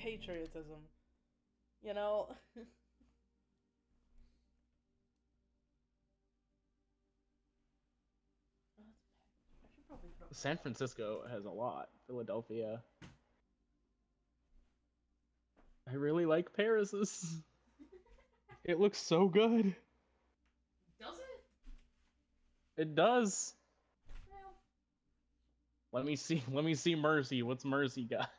patriotism. You know? Oh, that's bad. I should probably put up- San Francisco has a lot. Philadelphia. I really like Paris's. It looks so good. Does it? It does. Well, Let me see. Let me see Mercy. What's Mercy got?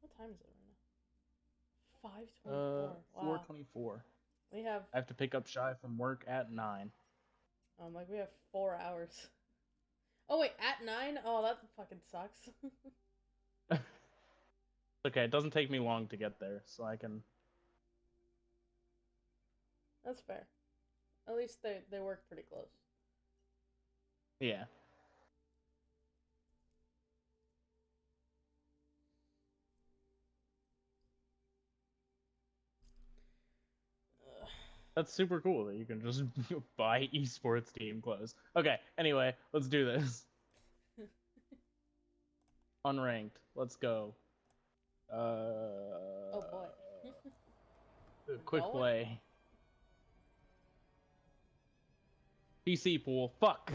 what time is it right now? Five Uh, twenty-four. four wow. twenty-four. We have I have to pick up Shy from work at nine. um like we have four hours. Oh wait, at nine? Oh, that fucking sucks. Okay, it doesn't take me long to get there, so I can. That's fair. At least they they work pretty close. Yeah. That's super cool that you can just buy esports team clothes. Okay, anyway, let's do this. Unranked. Let's go. Uh, Oh boy. quick play. PC pool. Fuck.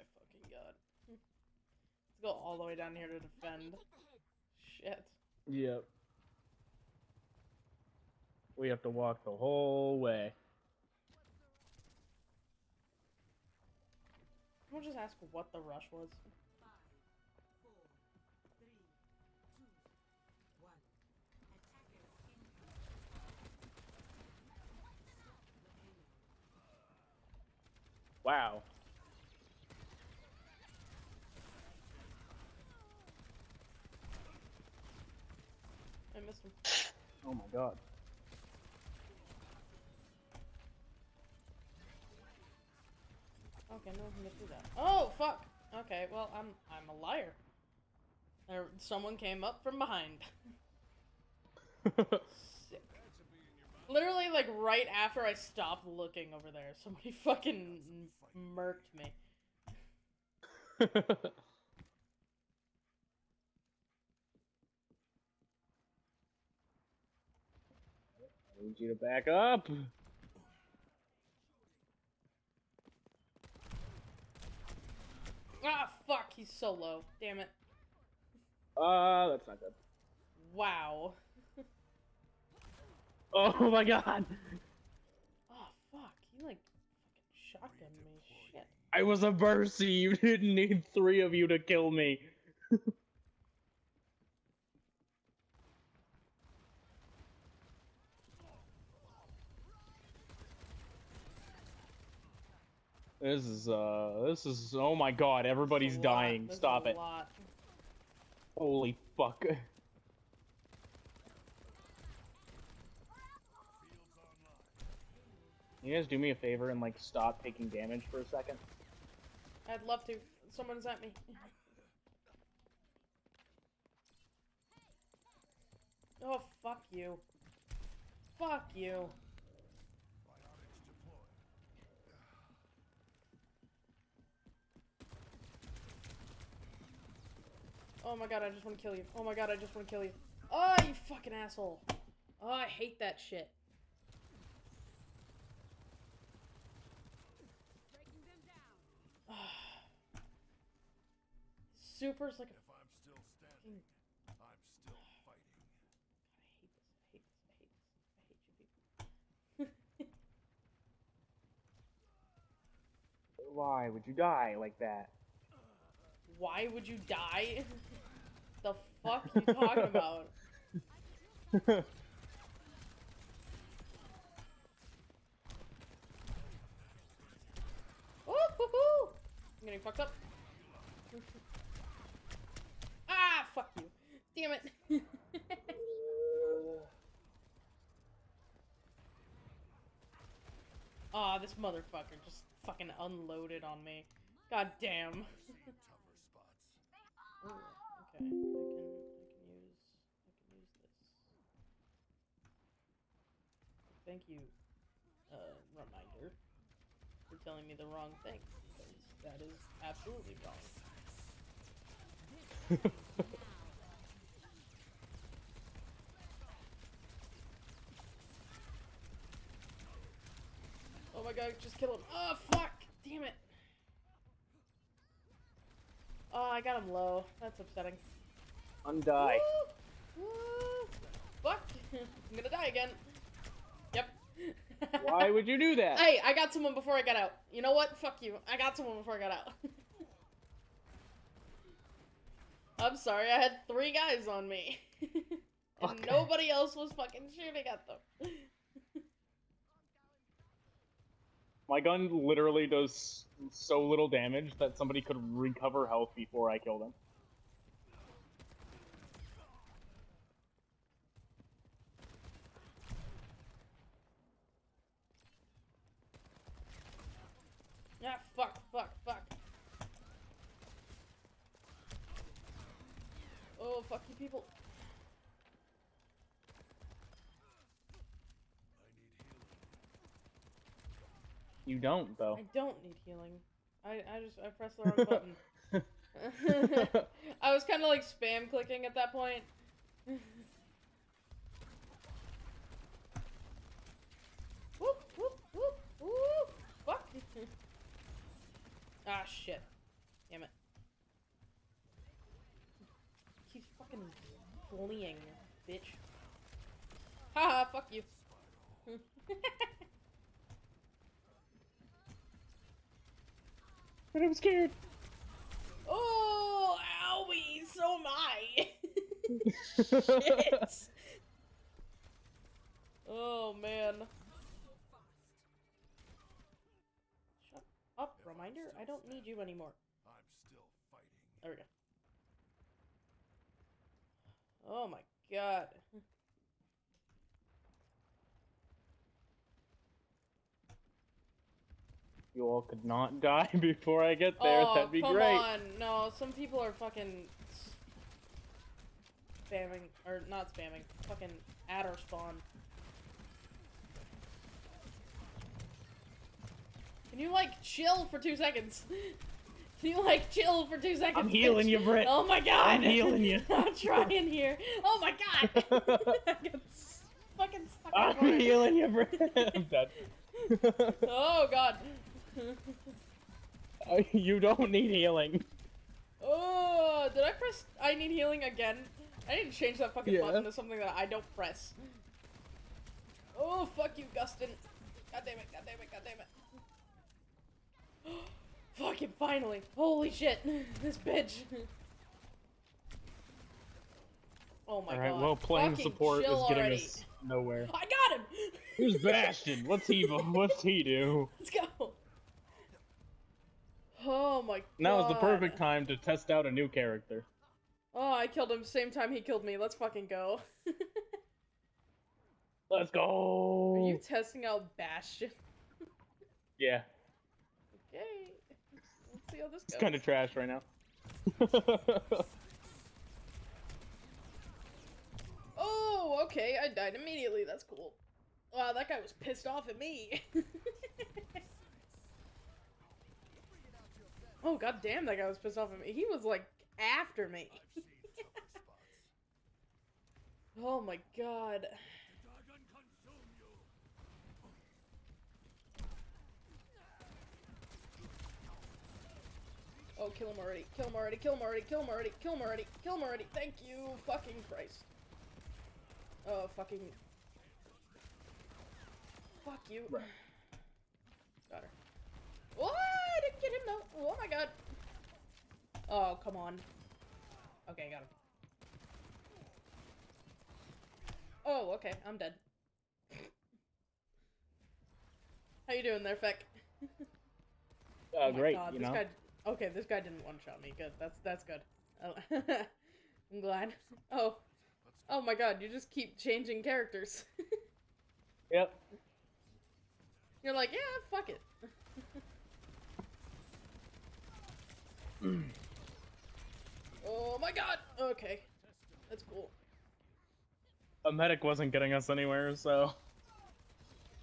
My fucking god. Let's go all the way down here to defend. take the hits. Shit. Yep. We have to walk the whole way. Can we just ask what the rush was? Five, four, three, two, one. Attackers incoming. Stop the payload. Wow. Missed him. Oh my god. Okay, no one can get through that. Oh fuck. Okay, well I'm I'm a liar. There, someone came up from behind. Sick. Literally, like right after I stopped looking over there, somebody fucking murked me. I need you to back up. Ah fuck, he's so low. Damn it. Uh, that's not good. Wow. Oh my god. Oh fuck, he like fucking shotgunned me. Shit. I was a mercy. You didn't need three of you to kill me. This is uh this is oh my god, everybody's There's a lot- dying. there's Stop it. lot. Holy fuck. You guys do me a favor and like stop taking damage for a second? I'd love to. Someone's at me. Oh fuck you. Fuck you. Oh my god, I just want to kill you. Oh my god, I just want to kill you. Oh, you fucking asshole. Oh, I hate that shit. Breaking them down. Super's like a If I'm still standing, I'm still fighting. I hate this. I hate this. I hate this. I hate you people. Why would you die like that? Why would you die? the fuck you talking about? I'm getting fucked up. ah, fuck you. Damn it. Aw, this motherfucker just fucking unloaded on me. God damn. Ooh, okay, I can, I can use, I can use this. Thank you, uh, reminder, for telling me the wrong thing, because that is absolutely wrong. Oh my god, just kill him. Oh, fuck! Damn it. Oh, I got him low. That's upsetting. Woo! Woo! Fuck! I'm gonna die again. Yep. Why would you do that? Hey, I got someone before I got out. You know what? Fuck you. I got someone before I got out. I'm sorry, I had three guys on me. and Okay. nobody else was fucking shooting at them. My gun literally does so little damage that somebody could recover health before I kill them. Ah, fuck, fuck, fuck. Oh, fuck you people. You don't though. I don't need healing. I, I just, I pressed the wrong button. I was kind of like spam clicking at that point. whoop, whoop, whoop, whoop. Fuck. ah, shit. Damn it. Keeps fucking fleeing, bitch. Haha, fuck you. But I'm scared. oh, owie, so am I. Shit. Oh man. Shut up, reminder. I don't need you anymore. I'm still fighting. There we go. Oh my god. You all could not die before I get there. oh, That'd be come great. on. No, some people are fucking spamming or not spamming. Fucking adder spawn. Can you like chill for two seconds? Can you like chill for two seconds? I'm healing bitch? you, Britt. Oh my god! I'm healing you. I'm trying here. Oh my god! I get fucking stuck I'm healing you, bro. I'm dead. Oh god. Uh, you don't need healing. oh, did I press I need healing again? I didn't change that fucking Yeah. button to something that I don't press. Oh, fuck you, Gustin. God damn it, god damn it, god damn it. Fucking finally. Holy shit. This bitch. Oh my Alright, god. well, playing Fucking support is getting already. us nowhere. I got him! Who's Bastion? What's he? What's he do? Let's go. Oh my god. Now is the perfect time to test out a new character. Oh, I killed him same time he killed me. Let's fucking go. Let's go. Are you testing out Bastion? Yeah, Okay. Let's see how this goes. it's kind of trash right now. Oh, okay. I died immediately. That's cool. Wow, that guy was pissed off at me. Oh, god damn, that guy was pissed off at me. He was like after me. I've seen tougher spots. Oh my god. Dragon consume you! Oh, kill him already. Kill him already. Kill him already. Kill him already. Kill him already. Kill him already. Thank you. Fucking Christ. Oh, fucking. Fuck you. Right. Got her. What? Get him though. Oh my god. Oh, come on. Okay, I got him. Oh, okay. I'm dead. How you doing there, Feck? Uh, Oh great, God, you this know. guy. Okay, this guy didn't one shot me. Good. That's that's good. Oh, I'm glad. Oh, oh my God! You just keep changing characters. Yep. You're like, yeah, fuck it. Oh my God. Okay, that's cool. A medic wasn't getting us anywhere, so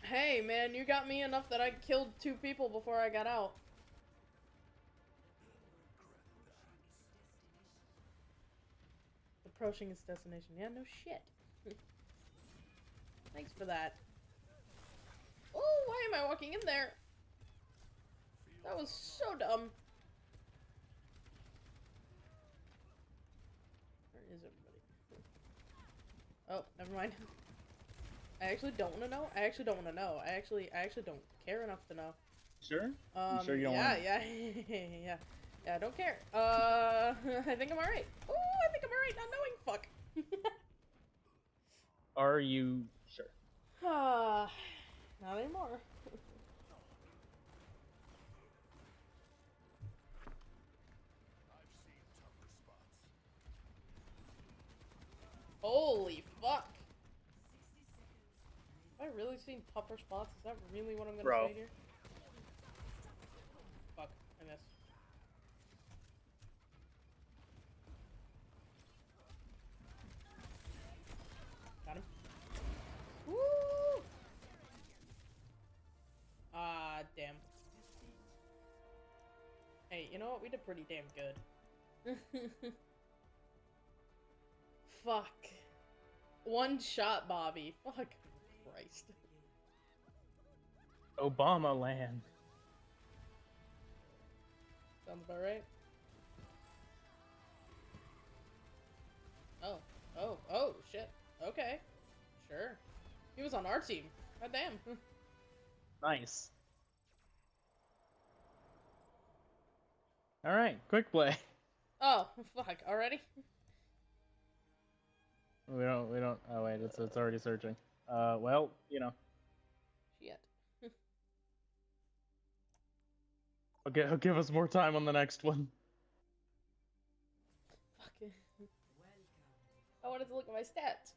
Hey, man, you got me enough that I killed two people before I got out. Approaching its destination. Yeah, no shit. Thanks for that. Oh, why am I walking in there? That was so dumb. Where is everybody? Oh, never mind. I actually don't want to know. I actually don't want to know. I actually, I actually don't care enough to know. sure. Um, sure you don't yeah, wanna- yeah, yeah, yeah. I don't care. Uh, I think I'm alright. Oh, I think I'm alright. Not knowing. Fuck. Are you sure? Ah, not anymore. I've seen tougher spots. Holy fuck. Have I really seen tougher spots? Is that really what I'm gonna Bro. say here? Fuck, I missed. Got him. Woo! Ah, damn. Hey, you know what? We did pretty damn good. Fuck. One shot, Bobby. Fuck. Christ. Obama land. Sounds about right. Oh. Oh. Oh, shit. Okay. Sure. He was on our team. God damn. Nice. All right, quick play. Oh, fuck. Already? We don't. We don't. Oh wait, it's it's already searching. Uh, well, you know, Shit. okay, he'll give us more time on the next one. Fuck. I wanted to look at my stats.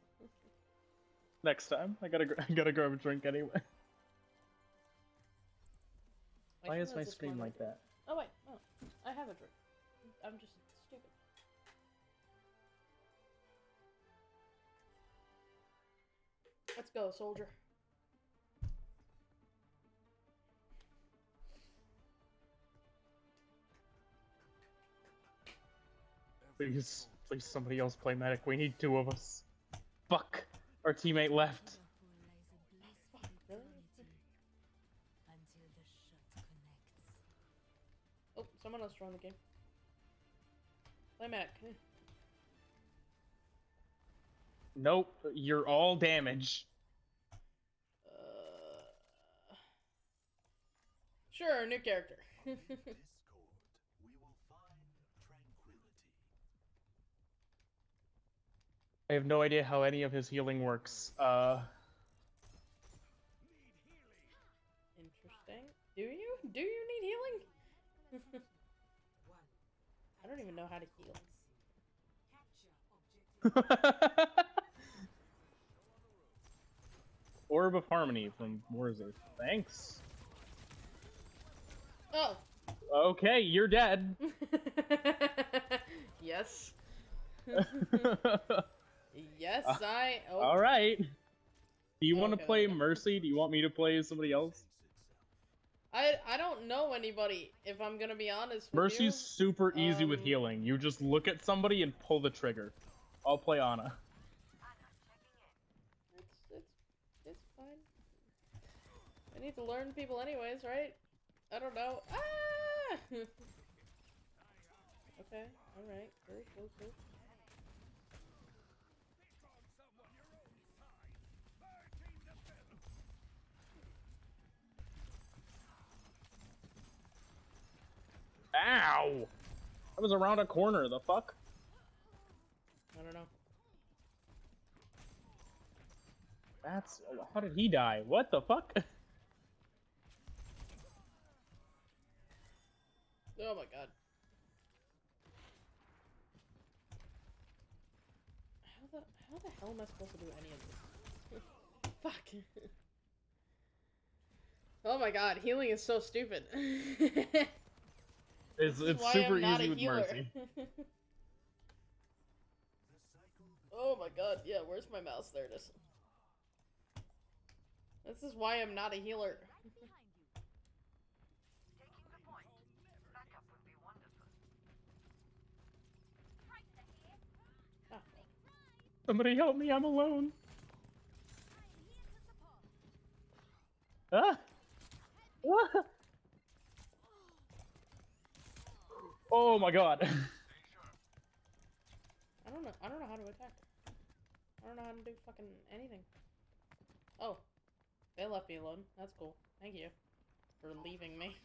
Next time, I gotta I gotta grab a drink anyway. Why is my screen like that? Oh wait, oh, I have a drink. I'm just Let's go, soldier. Please, please, somebody else play medic. We need two of us. Fuck, our teammate left. Fuck, really? Until the shot connects. Oh, someone else joined the game. Play Mac. Nope, you're all damage. Uh, sure, new character. Discord, we will find tranquility. I have no idea how any of his healing works. Uh, Interesting. Do you? Do you need healing? I don't even know how to heal. Capture objective. Orb of Harmony from Warzone. Thanks. Oh. Okay, you're dead. yes. yes, Uh, I. Oh. All right. Do you want to play okay. Mercy? Do you want me to play somebody else? I I don't know anybody. If I'm gonna be honest. With Mercy's you. super easy with Um, healing. You just look at somebody and pull the trigger. I'll play Ana. It's fine. I need to learn people anyways, right? I don't know. Ah! okay, alright. Cool, cool, cool. Ow! I was around a corner. The fuck? I don't know. That's how did he die? What the fuck? Oh my god. How the how the hell am I supposed to do any of this? Fuck. oh my god, healing is so stupid. It's it's super easy a with healer. mercy. oh my god, yeah, where's my mouse? There it is. This is why I'm not a healer. Ah, fuck. Somebody help me! I'm alone. Ah! Ah! Oh my god. I don't know. I don't know how to attack. I don't know how to do fucking anything. Oh, they left me alone. That's cool. Thank you for leaving me.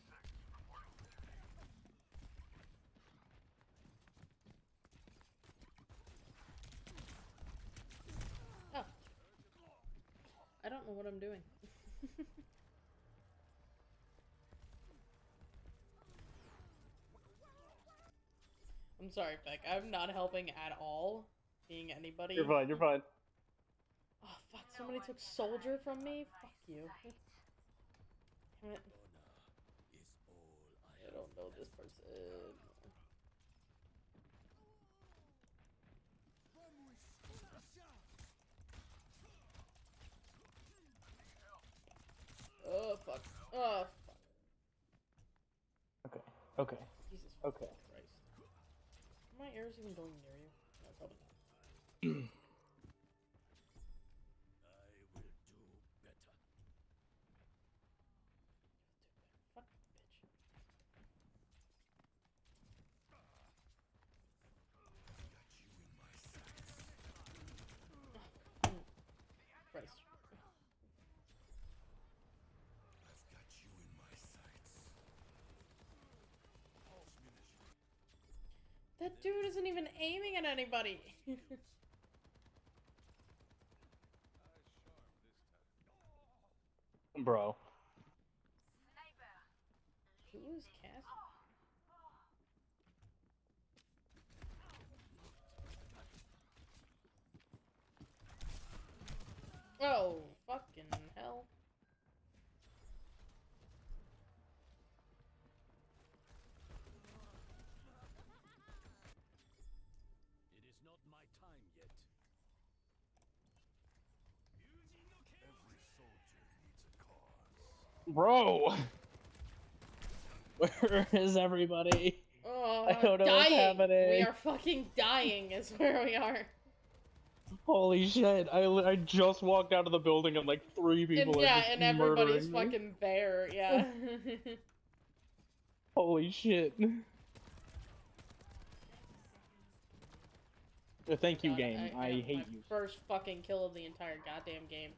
I don't know what I'm doing. I'm sorry, Beck. I'm not helping at all. Being anybody. You're fine. You're fine. Oh fuck! Somebody took soldier from me. Fuck you. Damn it. I don't know this person. Oh fuck! Oh fuck! Okay. Okay. Jesus Okay. Christ! Are my arrows even going near you? No, probably not. Fuck bitch. Oh, Christ. That dude isn't even aiming at anybody. Bro. Who is Cass? Oh, fucking hell. It is not my time yet. Every soldier needs a cause. Bro. Where is everybody? Oh, I don't know what's dying. happening. We are fucking dying is where we are. Holy shit! I, I just walked out of the building and like three people And are yeah, just and everybody's me. fucking there, yeah. Holy shit! Thank you, God, game. I, got hate my you. First fucking kill of the entire goddamn game.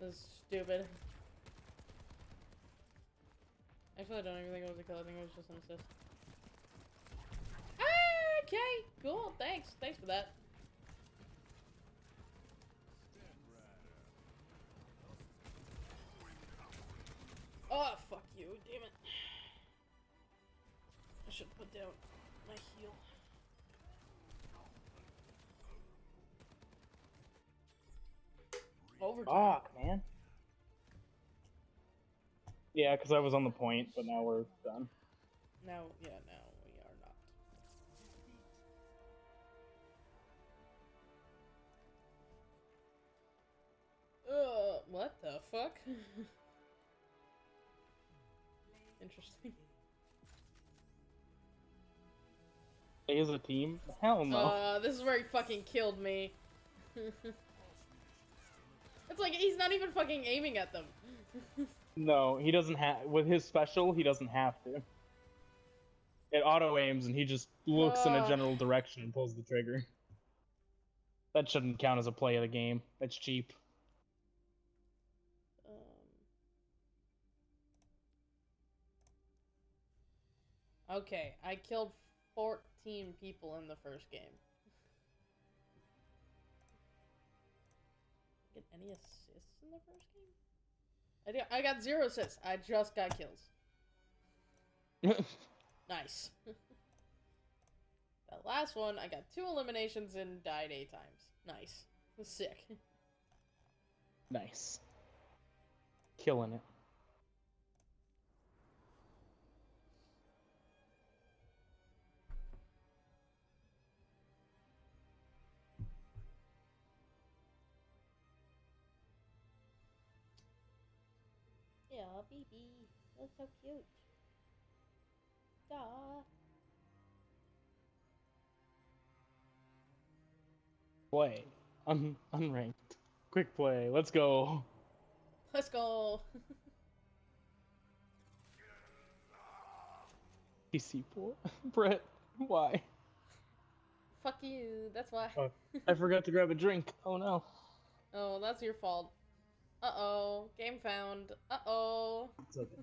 This is stupid. Actually, I don't even think it was a kill. I think it was just an assist. Okay, cool. Thanks. Thanks for that. Oh, fuck you. Damn it. I should put down my heal. Overtime. Fuck, man. Yeah, because I was on the point, but now we're done. No, yeah, no, we are not. Uh, what the fuck? Interesting. As a team? Hell no. Uh, this is where he fucking killed me. it's like he's not even fucking aiming at them. No, he doesn't have. With his special, he doesn't have to. It auto aims, and he just looks in a general direction and pulls the trigger. That shouldn't count as a play of the game. That's cheap. Um, okay, I killed 14 people in the first game. Get any assists in the first game? I, got- I got zero assists. I just got kills. Nice. that last one, I got two eliminations and died eight times. Nice. Sick. nice. Killing it. Yeah, baby. That's so cute. Duh. Play. Un- unranked. Quick play. Let's go. Let's go. PC pool. Brett, why? Fuck you. That's why. Oh. I forgot to grab a drink. Oh no. Oh, that's your fault. Uh oh. Game found. Uh oh. It's okay.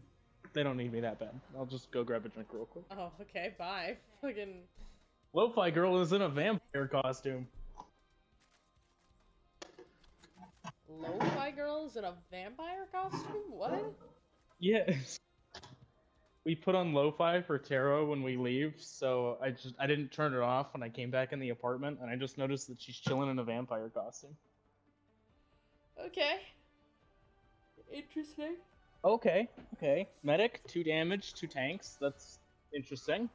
They don't need me that bad. I'll just go grab a drink real quick. Oh, okay. Bye. Fucking. Lo-fi girl is in a vampire costume. Lo-fi girls in a vampire costume? What? Yes. We put on lo-fi for tarot when we leave, so I just I didn't turn it off when I came back in the apartment, and I just noticed that she's chilling in a vampire costume. Okay. Interesting. Okay, okay. Medic, two damage, two tanks. That's interesting.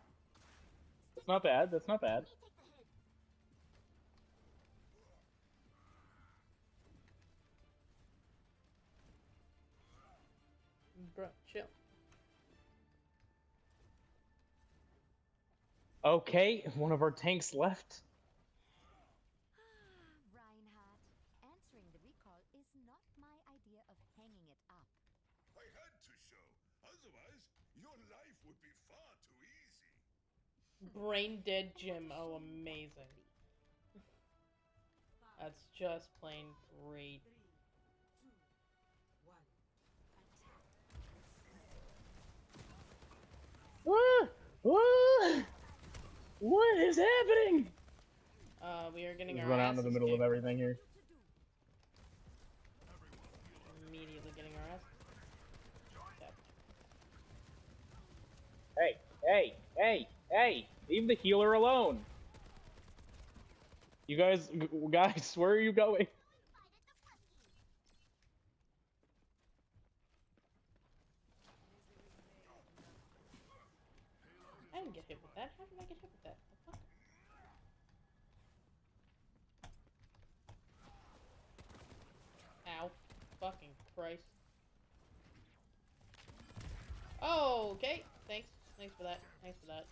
That's not bad. That's not bad. Bro, chill. Okay, one of our tanks left. Reinhardt, answering the recall is not my idea of hanging it up. I had to show. Otherwise, your life would be far too easy. Brain dead Jim. Oh, amazing. That's just plain great. Three, two, one. Attack. What? What? What is happening? Uh, we are getting our Run out into the asses middle of everything here. Immediately getting our ass. Hey, hey, hey, hey! Leave the healer alone. You guys, guys, where are you going? I didn't get hit with that. How did I get hit with that? Ow. Fucking Christ. Oh, okay. Thanks. Thanks for that. Thanks for that.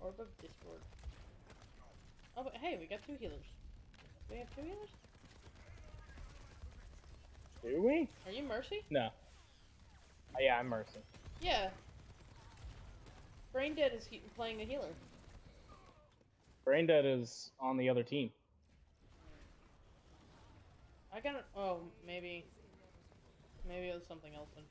Orb of Discord. Oh, but hey, we got two healers. Do we have two healers? Do we? Are you Mercy? No. Oh, yeah, I'm Mercy. Yeah. Brain Dead is he- playing the healer. Braindead is on the other team. I got it. Oh, maybe. Maybe it was something else. Then.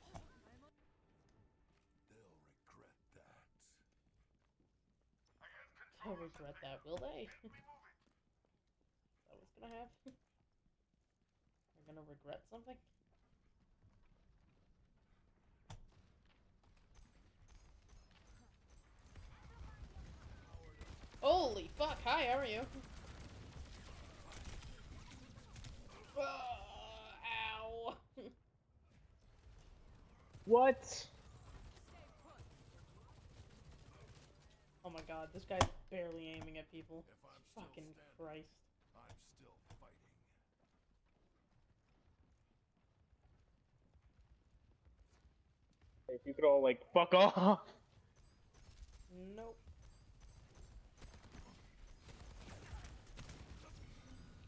They'll regret that. Will they? Is that what's gonna happen? They're gonna regret something? Holy fuck! Hi, how are you? Uh, ow! What? Oh my god, this guy's barely aiming at people. If I'm Fucking standing, Christ. I'm still fighting. If you could all like fuck off. Nope.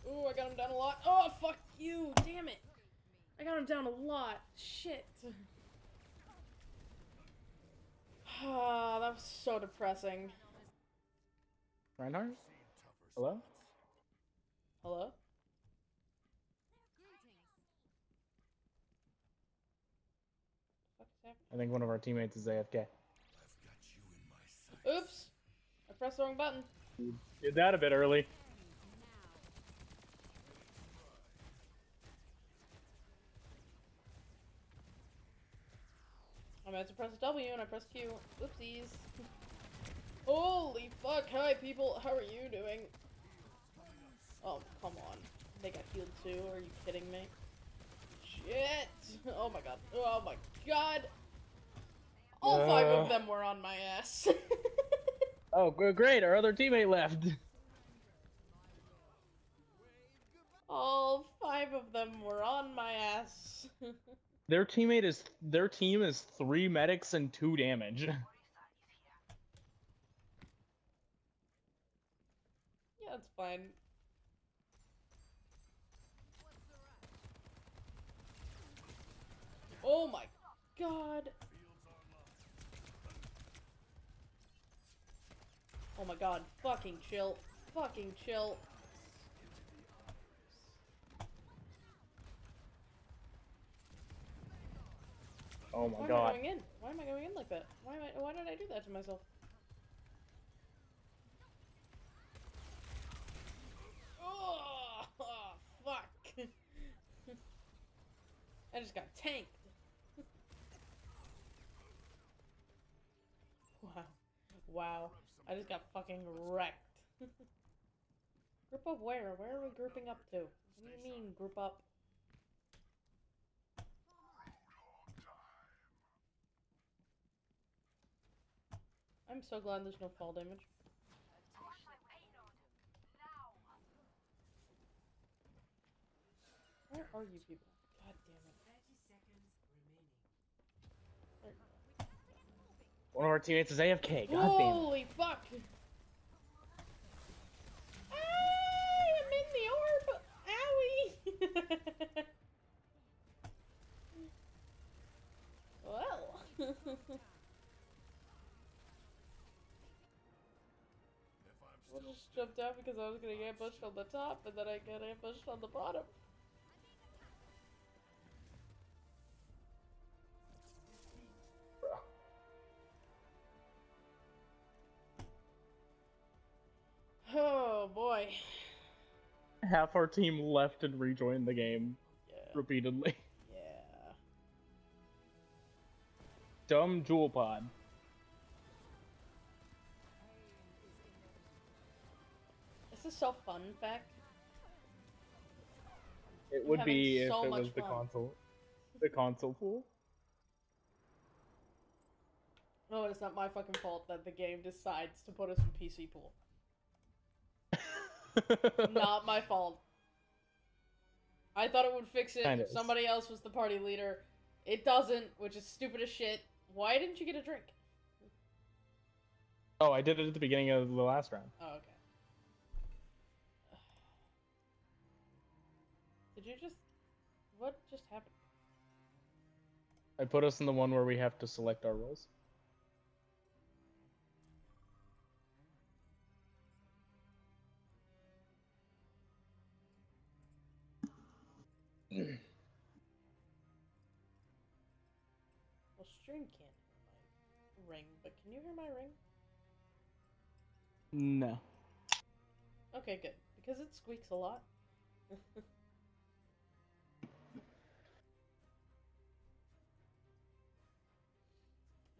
Ooh, I got him down a lot. Oh, fuck you! Damn it! I got him down a lot. Shit. Ah, that was so depressing. Reinhardt? Hello? Hello? What is happening? I think one of our teammates is AFK. Oops! I pressed the wrong button. You did that a bit early. I meant to press W and I pressed Q. Oopsies. Holy fuck! Hi people, how are you doing? Oh, come on. They got healed too, are you kidding me? Shit! Oh my god. Oh my god! All five Uh. of them were on my ass. Oh, great! Our other teammate left. All five of them were on my ass. Their teammate is their team is three medics and two damage. yeah, that's fine. Oh my god. Oh my god, fucking chill. Fucking chill. Oh my god. Why am I going in? Why am I going in like that? Why am I why did I do that to myself? Oh, Oh, fuck. I just got tanked. wow. Wow. I just got fucking wrecked. group up where? Where are we grouping up to? What do you mean group up? I'm so glad there's no fall damage. Where are you people? God damn it. 30 seconds remaining. One of our teammates is AFK. God. Holy fuck! I'm in the orb! Owie! well. just jumped out because I was gonna get ambushed on the top, and then I got ambushed on the bottom. Oh boy. Half our team left and rejoined the game Yeah. repeatedly. Yeah. Dumb jewel pod. Is so fun fact. It would be if it was the console, the console pool. No, it's not my fucking fault that the game decides to put us in PC pool. not my fault. I thought it would fix it Kinda if is. somebody else was the party leader. It doesn't, which is stupid as shit. Why didn't you get a drink? oh, I did it at the beginning of the last round. Oh, okay. You just. What just happened? I put us in the one where we have to select our roles. Well, stream can't hear my ring, but can you hear my ring? No. Okay, good. Because it squeaks a lot.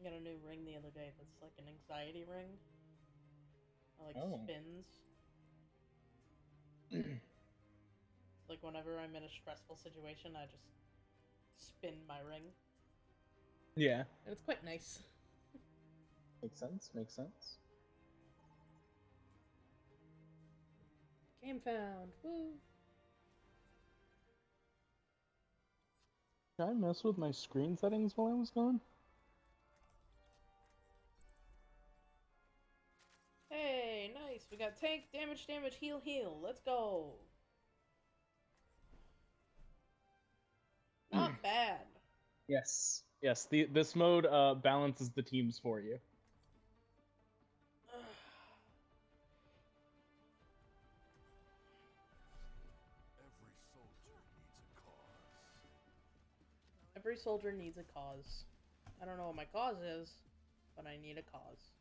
I got a new ring the other day that's like an anxiety ring. It like Oh. spins. Like whenever I'm in a stressful situation, I just spin my ring. Yeah. And it's quite nice. Makes sense. Makes sense. Game found. Woo! Did I mess with my screen settings while I was gone? Hey, nice. We got tank, damage, damage, heal, heal. Let's go. Hmm. Not bad. Yes. Yes, the, this mode uh, balances the teams for you. Every soldier needs a cause. Every soldier needs a cause. I don't know what my cause is, but I need a cause.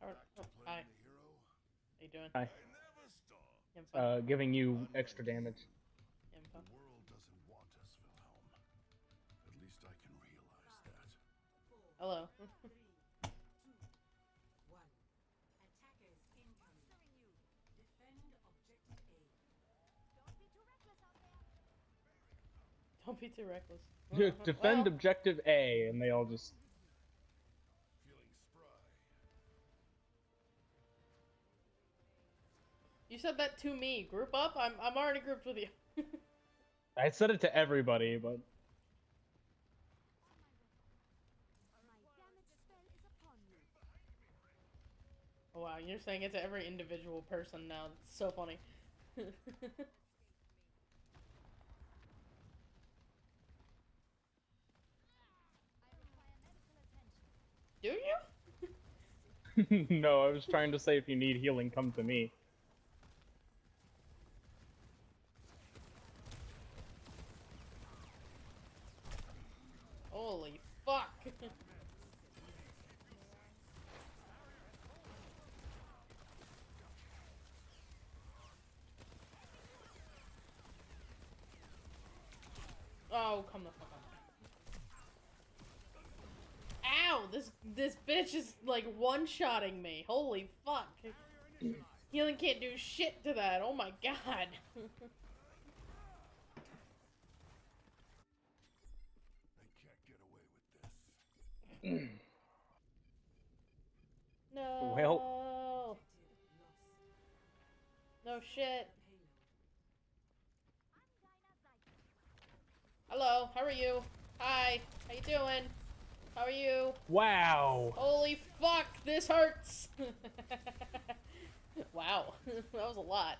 Howard, Back oh, hi. playing the hero. How you doing? Hi. I never. Info. Uh, giving you extra damage. Info. The world doesn't want us, Wilhelm. At least I can realize that. Hello. Three, two, one. Attackers incoming. Defend objective A. Don't be too reckless. Don't be too reckless. Defend Well, objective A, and they all just. You said that to me. Group up? I'm I'm already grouped with you. I said it to everybody, but My damage spell is upon you. oh, wow, you're saying it to every individual person now. It's so funny. I require medical attention. Do you? no, I was trying to say if you need healing, come to me. Holy fuck. oh, come the fuck on. Ow! This this bitch is like one-shotting me. Holy fuck. Healing can't do shit to that. Oh my god. They can't get away with this. no. Well- No shit. Hello, how are you? Hi, how you doing? How are you? Wow. Holy fuck, this hurts! wow, that was a lot.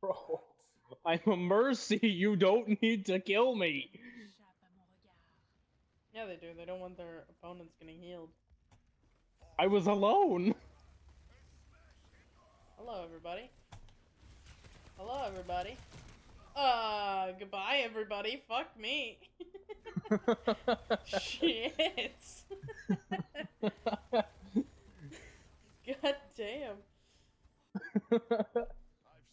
Bro. I'm a mercy. You don't need to kill me. yeah, they do. They don't want their opponents getting healed. I was alone. Hello, everybody. Hello, everybody. Uh, goodbye, everybody. Fuck me. Shit. God damn. I've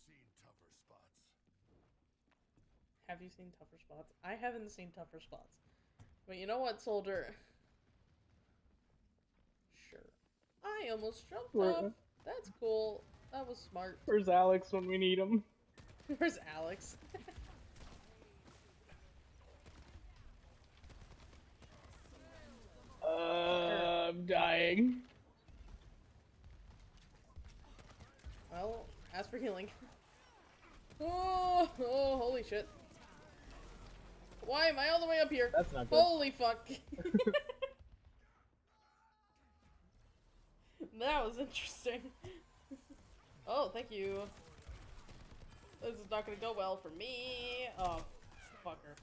seen tougher spots. Have you seen tougher spots? I haven't seen tougher spots. But you know what, soldier? Sure. I almost jumped Where- off. That's cool. That was smart. Where's Alex when we need him? Where's Alex? Uh, I'm dying. well, ask for healing. Oh, oh, holy shit. Why am I all the way up here? That's not good. Holy fuck. That was interesting. Oh, thank you. This is not gonna go well for me. Oh, fucker.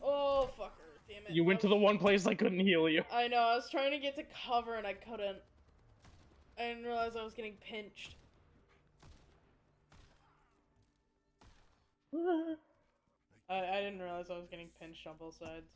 Oh, fucker. Damn it. You went to the one place I couldn't heal you. I know, I was trying to get to cover and I couldn't. I didn't realize I was getting pinched. I, I didn't realize I was getting pinched on both sides.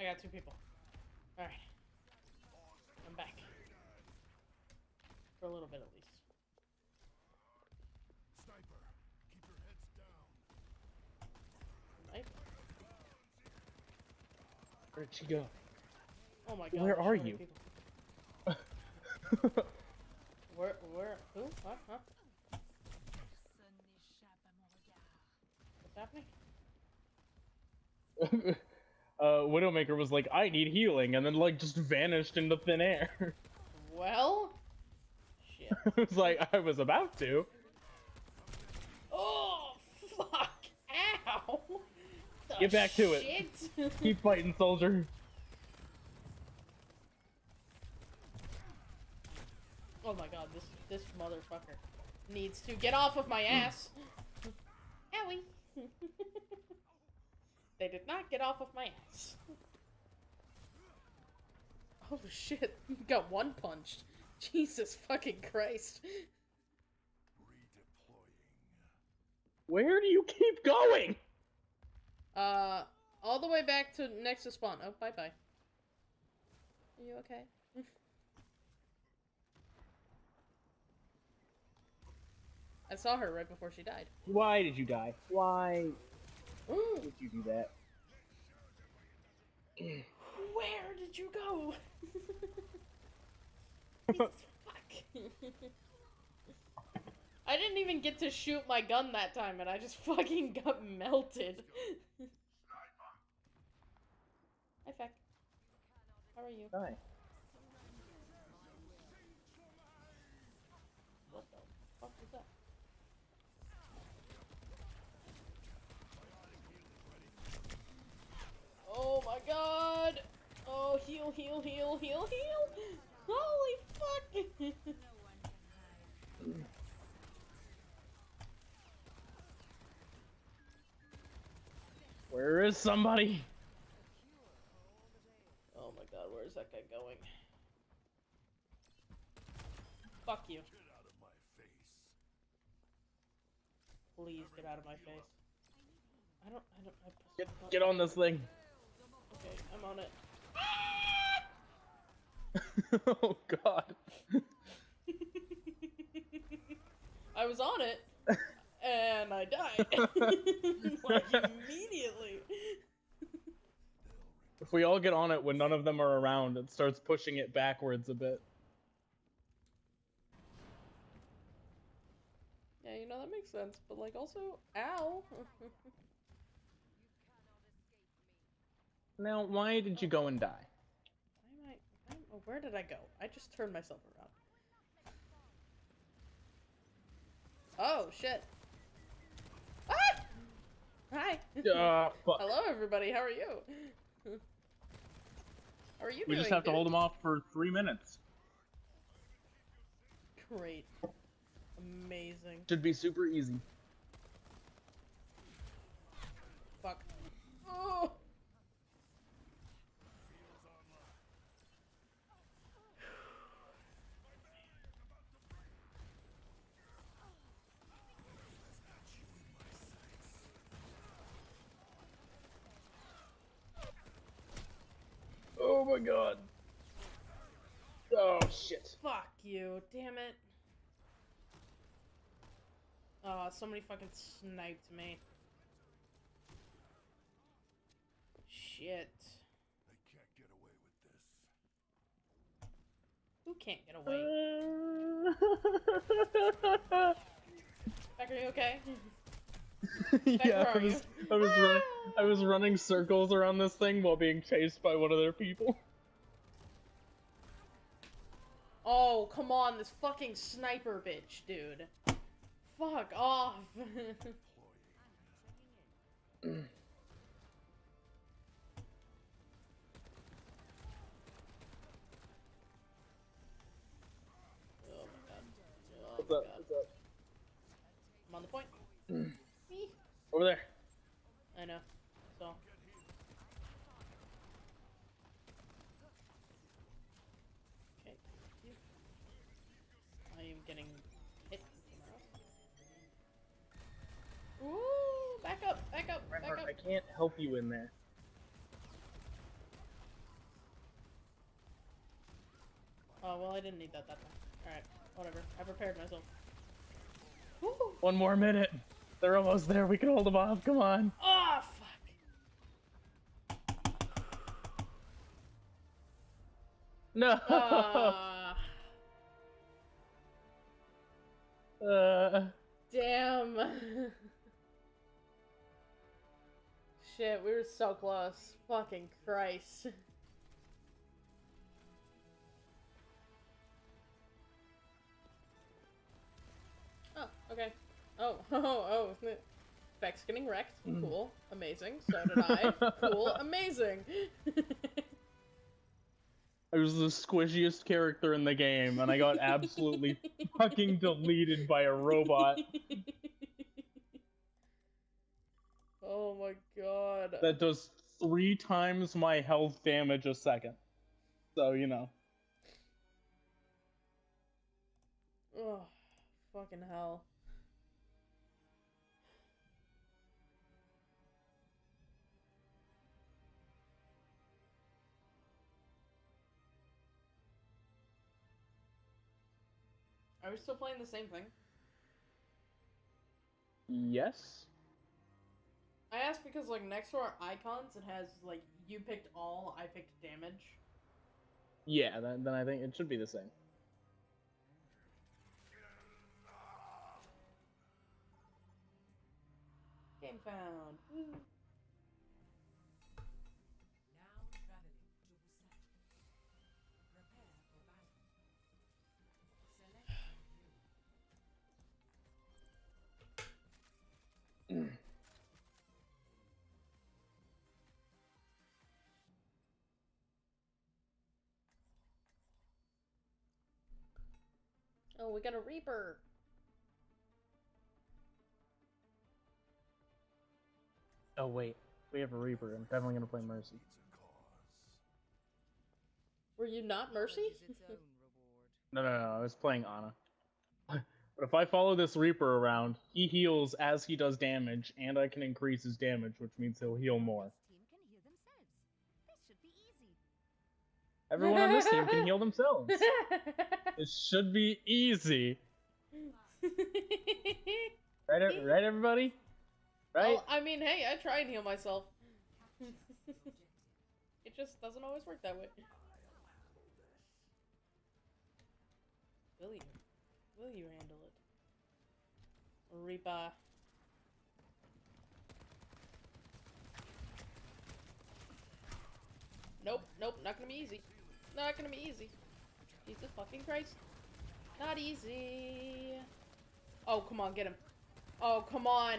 I got two people. Alright. I'm back. For a little bit at least. Where'd she go? Oh my god. Where are so you? Where, where, who? What? Huh? What's happening? uh, Widowmaker was like, I need healing, and then like just vanished into thin air. Well? Shit. it was like, I was about to. Oh, fuck! Ow! The Get back to it. Keep fighting, soldier. oh my god, this this motherfucker needs to get off of my ass. Owie! they did not get off of my ass. Oh shit! Got one punched. Jesus fucking Christ! Redeploying. Where do you keep going? Uh, all the way back to next to spawn. Oh, bye bye. Are you okay? I saw her right before she died. Why did you die? Why Where did you do that? Where did you go? Fuck. I didn't even get to shoot my gun that time, and I just fucking got melted. Hi, Feck. How are you? Hi. What the fuck was that? Oh my god! Oh, heal, heal, heal, heal, heal! Holy fuck! Where is somebody? oh my god, where is that guy going? Fuck you. Get out of my face. Please get out of my face. I don't, I don't, I Get, get on this thing. Okay, I'm on it. oh god. I was on it, and I died. like, immediately. If we all get on it when none of them are around, it starts pushing it backwards a bit. Yeah, you know, that makes sense, but, like, also, ow. Now, why did you go and die? I, oh, where did I go? I just turned myself around. Oh, shit. Hi. Uh. Hello, everybody. How are you? How are you We doing? just have to hold them off for three minutes. Great. Amazing. Should be super easy. Fuck. Oh! Oh my god. Oh shit. Fuck you. Damn it. Oh, somebody fucking sniped me. Shit. They can't get away with this. Who can't get away? Uh, Beck, are you okay? yeah, I was? I was, run, I was running circles around this thing while being chased by one of their people. Oh, come on, this fucking sniper bitch, dude. Fuck off. What's up? What's up? I'm on the point. Over there. I know. So. Okay. I am getting hit Ooh! Back up! Back up! Back up! I can't help you in there. Oh, well, I didn't need that that time. Alright, whatever. I prepared myself. One more minute! They're almost there. We can hold them off. Come on. Oh, fuck. No. Ah, Uh, damn. Shit, we were so close. Fucking Christ. Oh, okay. Oh, oh, oh, oh. Vex getting wrecked. Cool. Amazing. So did I. cool. Amazing. I was the squishiest character in the game, and I got absolutely fucking deleted by a robot oh my god. that does three times my health damage a second. So, you know. Oh, fucking hell. Are we still playing the same thing? Yes? I asked because, like, next to our icons, it has, like, you picked all, I picked damage. Yeah, then, then I think it should be the same. Game found. Woo. Oh, we got a Reaper. Oh, wait. We have a Reaper. I'm definitely gonna play Mercy. Needs a cause. Were you not Mercy? Knowledge is its own reward. No, no, no. I was playing Ana. But if I follow this Reaper around, he heals as he does damage, and I can increase his damage, which means he'll heal more. Everyone on this team can heal themselves. It should be easy. Right, right everybody? Right? Well, I mean, hey, I try and heal myself. it just doesn't always work that way. Will you? Will you handle it? Reaper. Nope, nope, not gonna be easy. Not gonna be easy. Jesus fucking Christ. Not easy. Oh, come on, get him. Oh, come on.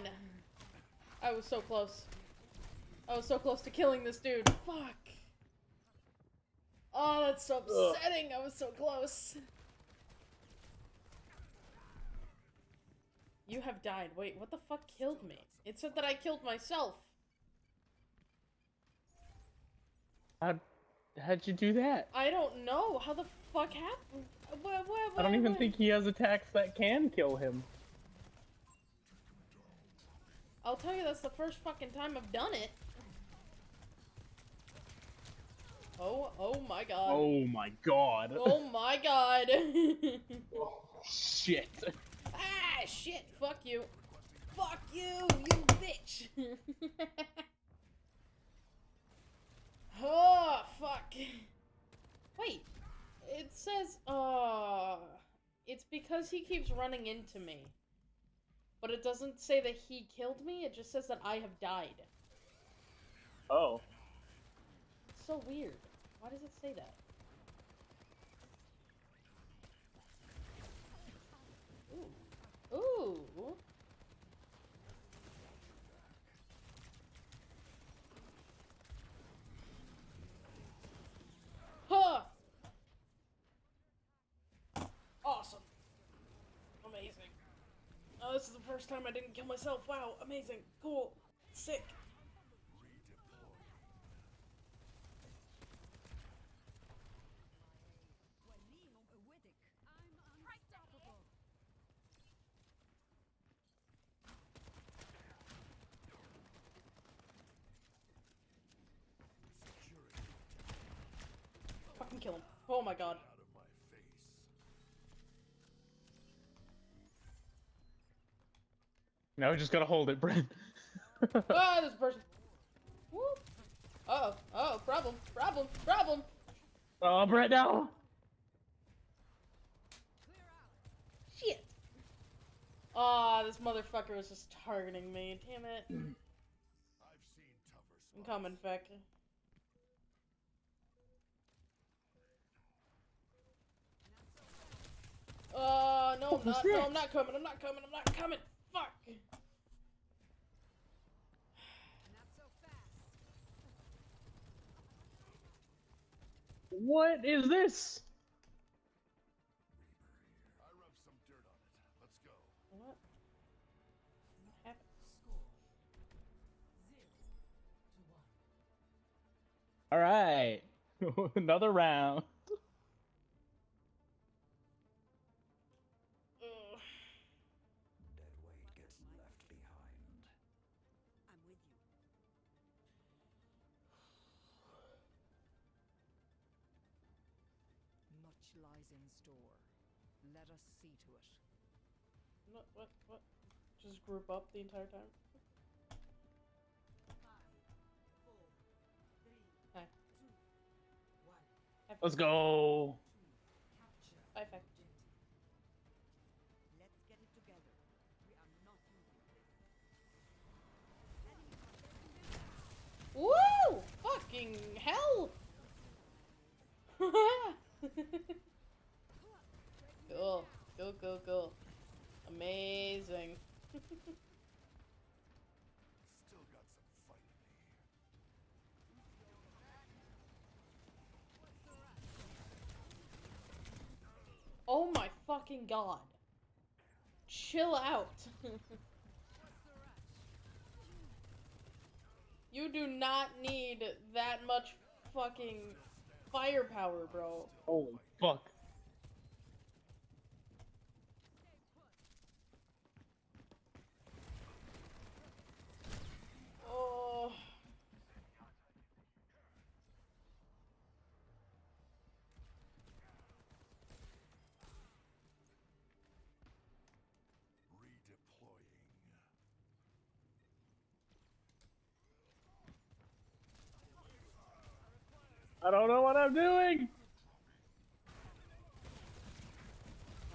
I was so close. I was so close to killing this dude. Fuck. Oh, that's so upsetting. I was so close. You have died. Wait, what the fuck killed me? It said that I killed myself. How'd, how'd you do that? I don't know. How the fuck happened? What, what, I don't even think he has attacks that can kill him. I'll tell you, that's the first fucking time I've done it. Oh, oh my god. Oh my god. Oh my god. Shit. ah, shit. Fuck you. Fuck you, you bitch. oh, fuck. Wait. It says, uh, it's because he keeps running into me. But it doesn't say that he killed me, it just says that I have died. Oh. It's so weird. Why does it say that? Ooh. Ooh. Huh. Awesome. Amazing. Oh, this is the first time I didn't kill myself. Wow, amazing. Cool. Sick. Fucking kill him. Oh my god. Out of my face. Now we just gotta hold it, Brent. oh, this person. Woo. Uh oh. Oh, problem. Problem. Problem. oh, Brent, no! Shit. Ah, this motherfucker was just targeting me. Damn it. I've seen tougher I'm coming, Feck. Uh, no, I'm not. No. I'm not coming. I'm not coming. I'm not coming. Fuck. What is this? I rubbed some dirt on it. Let's go. What? What happened? Score zero to one. All right, another round. what, what? Just group up the entire time? Hi. Let's go! Five. Let's get it together. We are not hell! go, go, go, go. Amazing. Still got some fight in me. Oh my fucking god. Chill out. you do not need that much fucking firepower, bro. Holy fuck. Redeploying. I don't know what I'm doing.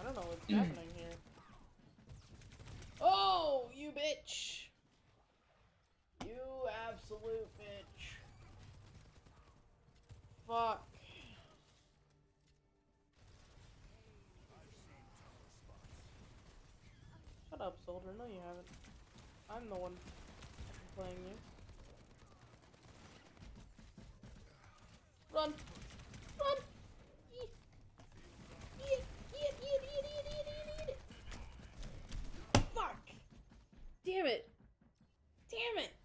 I don't know what's happening here. Oh, you bitch! absolute bitch. Fuck. Shut up, soldier. No, you haven't. I'm the one playing you. Run! Run! Fuck! Damn it! Damn it!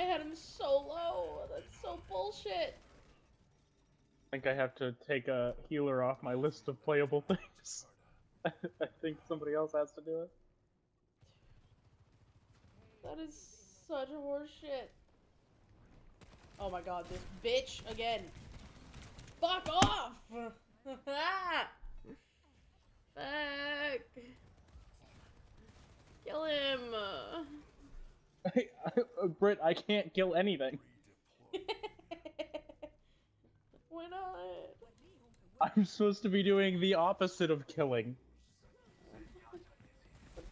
I had him so low. That's so bullshit. I think I have to take a healer off my list of playable things. I think somebody else has to do it. That is such a horse shit. Oh my god, this bitch again. Fuck off! Fuck. Kill him. I, I, Britt, I can't kill anything. Why not? I'm supposed to be doing the opposite of killing.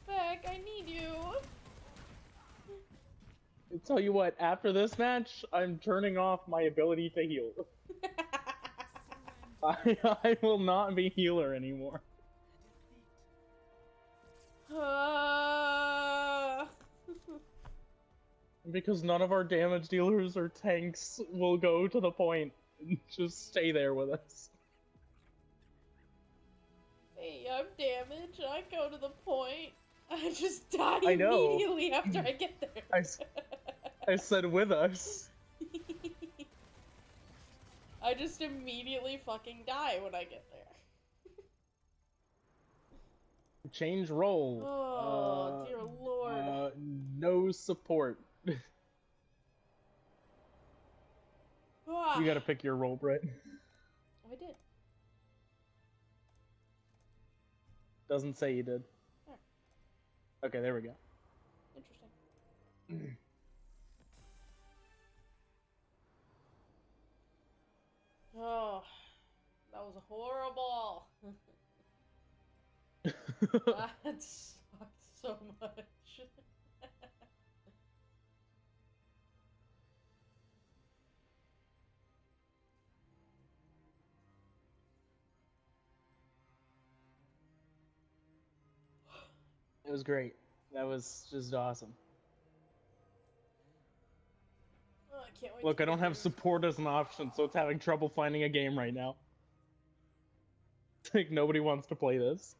Fuck, I need you. I tell you what, after this match, I'm turning off my ability to heal. I, I will not be healer anymore. Ah. Because none of our damage dealers or tanks will go to the point and just stay there with us. hey, I'm damaged. I go to the point. I just die I immediately after I get there. I, I said with us. I just immediately fucking die when I get there. Change role. Oh, Uh, dear lord. Uh, no support. You gotta pick your role, Britt. Oh, I did. Doesn't say you did. Okay, there we go. Interesting. Oh, that was horrible. that it was great. That was just awesome. Oh, I can't wait. Look, I don't have support as an option, so it's having trouble finding a game right now. It's like nobody wants to play this.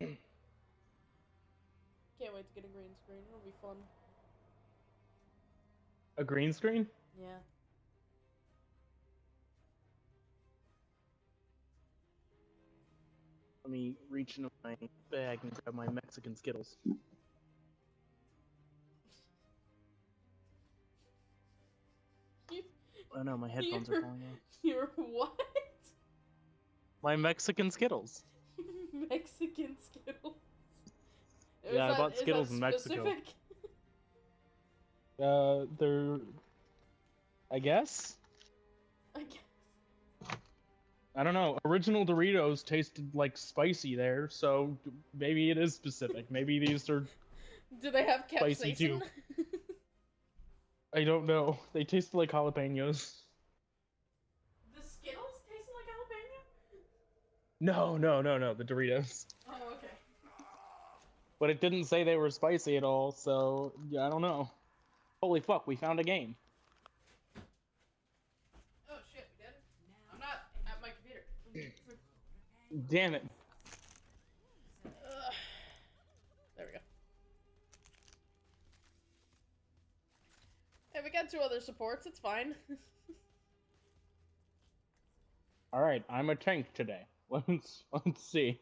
Can't wait to get a green screen. It'll be fun. A green screen? Yeah. Let me reach into my bag and grab my Mexican Skittles. Oh no, my headphones are You're- falling off. you're what? My Mexican Skittles. Mexican Skittles. Is Yeah, I bought Skittles in Mexico. Uh, they're. I guess? I guess. I don't know. Original Doritos tasted like spicy there, so maybe it is specific. maybe these are. Do they have Spicy too. I don't know. They taste like jalapenos. the Skittles taste like jalapeno? No, no, no, no. The Doritos. Oh, okay. But it didn't say they were spicy at all, so yeah, I don't know. Holy fuck, we found a game. Oh shit, we did? I'm not at my computer. Damn it. There we go. Hey, we got two other supports. It's fine. Alright, I'm a tank today. Let's let's see.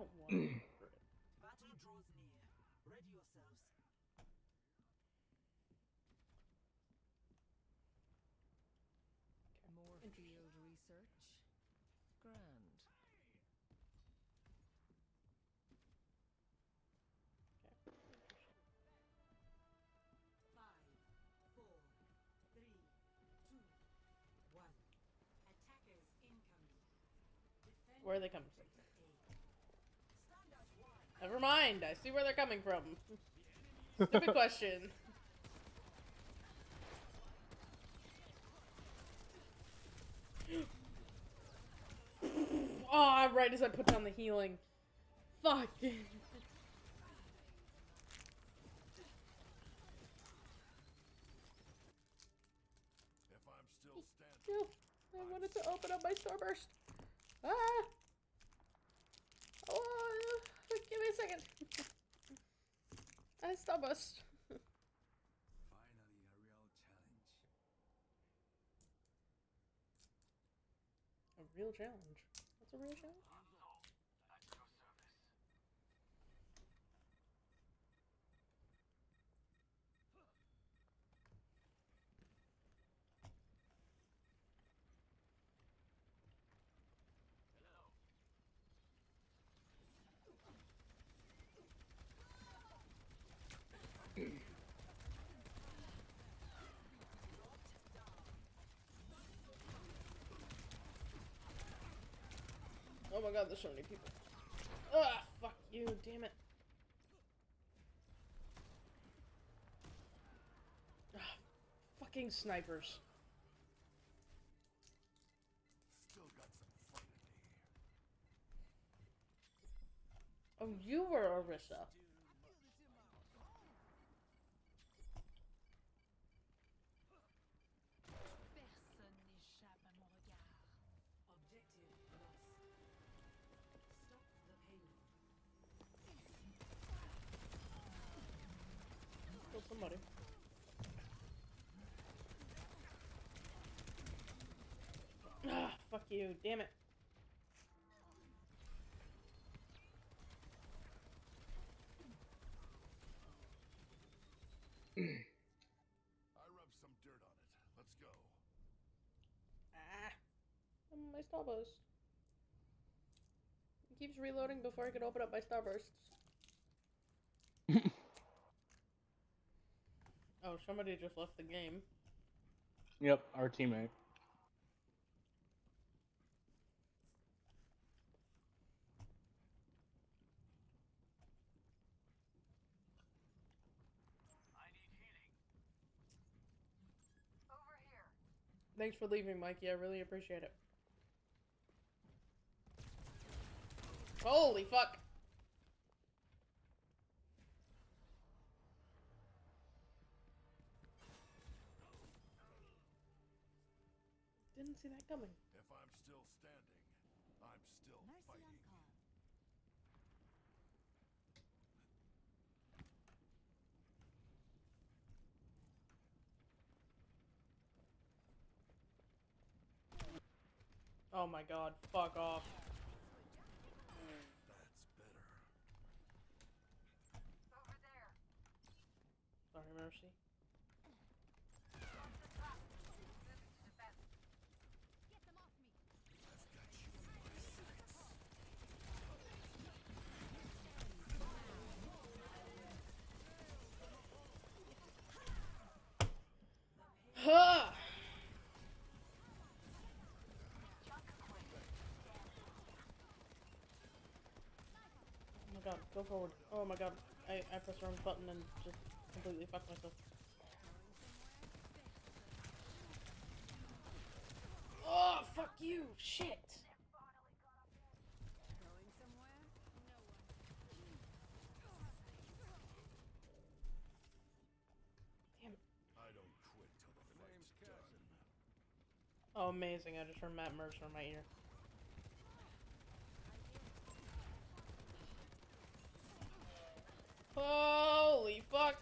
Don't want to? Battle draws near. Ready yourselves. More field research? Grand. Five, four, three, two, one. Attackers incoming. Defend Where are they coming from? A. Never mind. I see where they're coming from. Stupid question. Oh, right as I put down the healing. Fuck. If I'm still standing, I wanted to open up my starburst. Ah! Oh, give me a second. I starburst. Finally, a real challenge. A real challenge. What's a real challenge? There's so many people. Ah, fuck you, damn it. Ah, fucking snipers. still got some fight in Oh, you were Orisa. Fuck you. Damn it. I rubbed some dirt on it. Let's go. Ah. My starburst. It keeps reloading before I can open up my starbursts. oh, somebody just left the game. Yep, our teammate. Thanks for leaving, Mikey. I really appreciate it. Holy fuck! Didn't see that coming. If I'm still standing, I'm still Mercy on fighting. call. Oh my god, fuck off. That's better. Sorry, Mercy. Get them off me. I've got you in my sights. Ha! Oh my god, go forward. Oh my god, I, I pressed the wrong button and just completely fucked myself. Oh, fuck you! Shit! Going somewhere? No one. Damn. I don't quit till the fight's done. Oh, amazing. I just heard Matt Mercer in my ear. Holy fuck!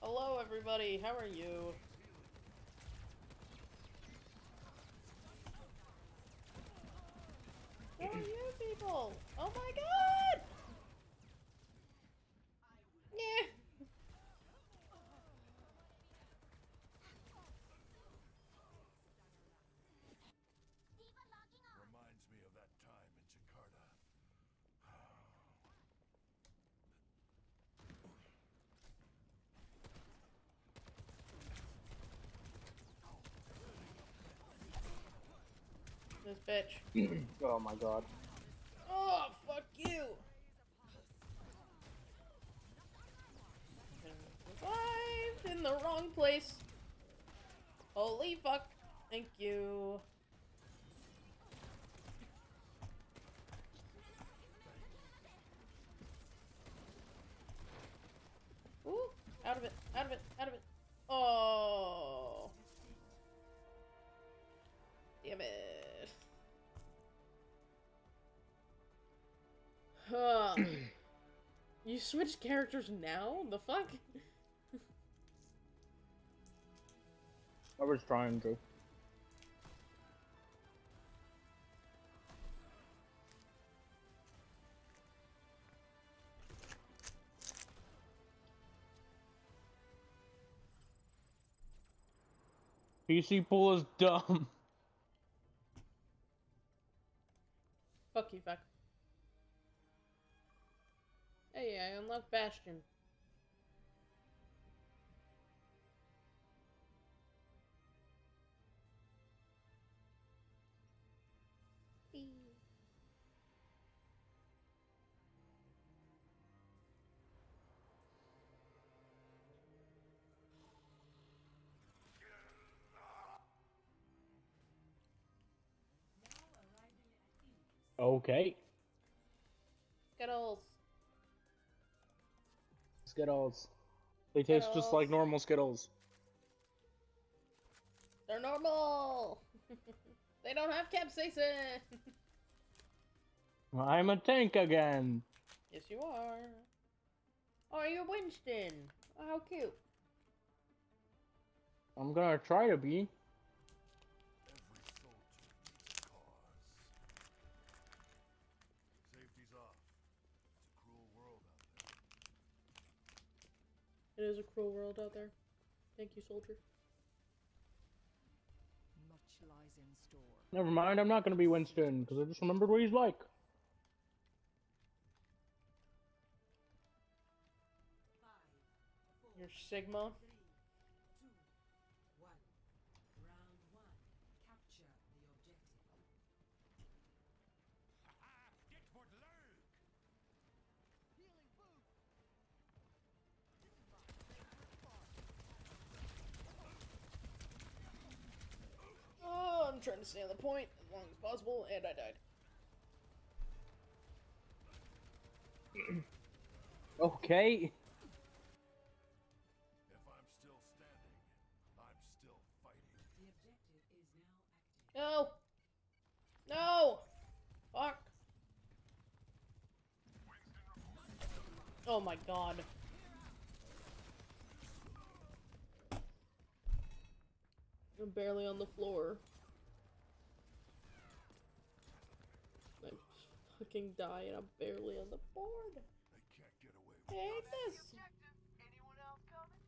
Hello, everybody. How are you? Who are you people? Oh my god! Yeah. Reminds me of that time in Jakarta. This bitch. oh my god. Oh, fuck you! Revived in the wrong place. Holy fuck. Thank you. You switched characters now? The fuck? I was trying to. PC pool is dumb. Fuck you, fuck. Hey, I unlocked Bastion. Okay. Skittles. Skittles. They taste just like normal Skittles. They're normal. they don't have capsaicin. I'm a tank again. yes, you are. Oh, you're Winston. Oh, how cute. I'm gonna try to be. It is a cruel world out there. Thank you, soldier. Much lies in store. Never mind, I'm not gonna be Winston, because I just remembered what he's like. Five, four, Your Sigma. Trying to stay on the point as long as possible, and I died. Okay. If I'm still standing, I'm still fighting. The objective is now active. No! No! Fuck. Oh my god. I'm barely on the floor. I fucking die and I'm barely on the board. They can't get away with hate this. Anyone else coming?